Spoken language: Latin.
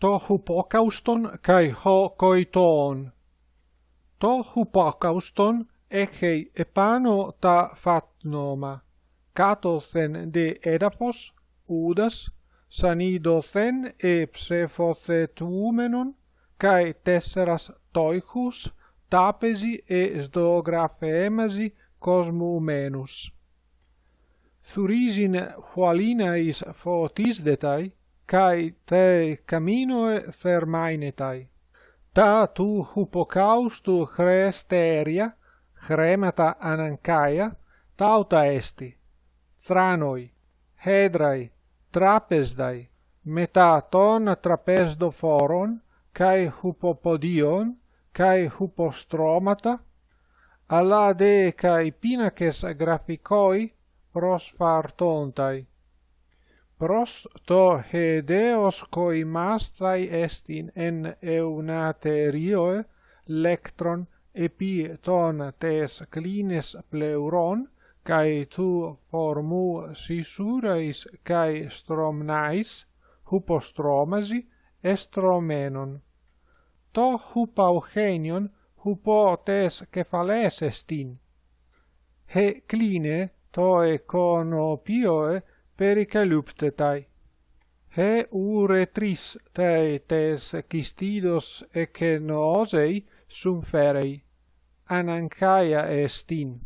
το χουπόκαουστον καί χω κοητόν. Το χουπόκαουστον έχει επάνω τα φάτνομα, κάτωθεν δε έδαφος, ούδας, σανίδωθεν ε ψεφοθετούμενον, καί τέσσερας τόιχους, τάπεζι ε σδογραφέμαζι κοσμουμένους. Θουρίζειν χωαλίνα εις φωτίσδεται, kai te caminoe thermainetai Ta tu hupocaustu chresteria, chremata anancaia, tauta esti, thranoi, hedrai, trapesdai, meta ton trapesdo foron, kai hupopodion, kai hupostromata, alla de kai pinaces graphicoi prosfartontai pros to hedeos coimastai estin en eunaterioe lectron epi ton tes clines pleuron kai tu por mu sisurais kai stromnais hupostromasi estromenon. To hupaugenion hupo tes cephales estin he cline toe conopioe pericaluptetai. He uretris te tes cistidos ecenoosei sum ferei. Anancaia estin.